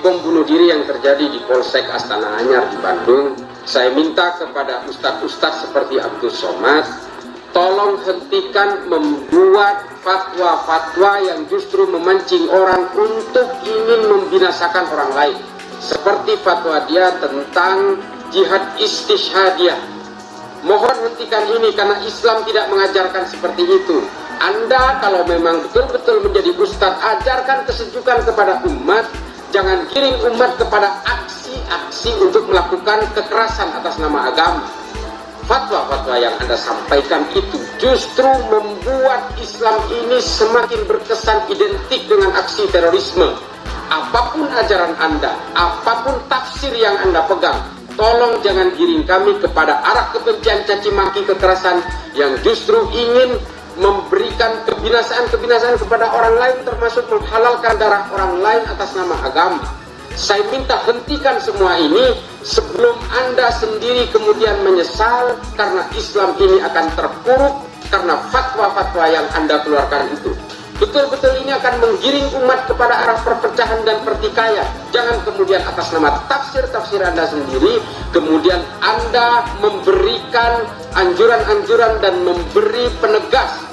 bom bunuh diri yang terjadi di Polsek Astana Anyar di Bandung, saya minta kepada ustadz-ustadz seperti Abdul Somad, tolong hentikan membuat fatwa-fatwa yang justru memancing orang untuk ingin membinasakan orang lain. Seperti fatwa dia tentang jihad istishhadiyah. Mohon hentikan ini karena Islam tidak mengajarkan seperti itu. Anda kalau memang betul-betul menjadi ustadz, ajarkan kesejukan kepada umat, jangan kirim umat kepada aksi-aksi untuk melakukan kekerasan atas nama agama. Fatwa-fatwa yang Anda sampaikan itu justru membuat Islam ini semakin berkesan identik dengan aksi terorisme. Apa pun ajaran Anda, apa pun tafsir yang Anda pegang, tolong jangan giring kami kepada arah kebencian caci maki kekerasan yang justru ingin memberikan kebinasaan-kebinasaan kepada orang lain termasuk menghalalkan darah orang lain atas nama agama. Saya minta hentikan semua ini sebelum Anda sendiri kemudian menyesal karena Islam ini akan terpuruk karena fatwa-fatwa yang Anda keluarkan itu. Betul-betul ini akan menggiring umat kepada arah perpecahan dan pertikaian. Jangan kemudian atas nama tafsir-tafsir Anda sendiri, kemudian Anda memberikan anjuran-anjuran dan memberi penegas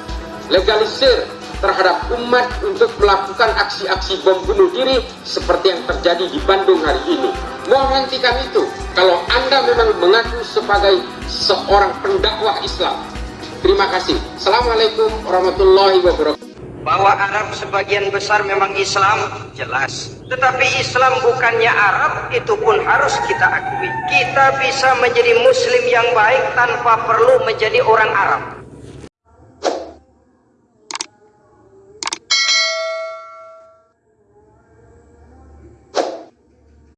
legalisir terhadap umat untuk melakukan aksi-aksi bom bunuh diri seperti yang terjadi di Bandung hari ini. Mohon hentikan itu kalau Anda memang mengaku sebagai seorang pendakwah Islam. Terima kasih. Assalamualaikum warahmatullahi wabarakatuh. Bahwa Arab sebagian besar memang Islam, jelas. Tetapi Islam bukannya Arab, itu pun harus kita akui. Kita bisa menjadi Muslim yang baik tanpa perlu menjadi orang Arab.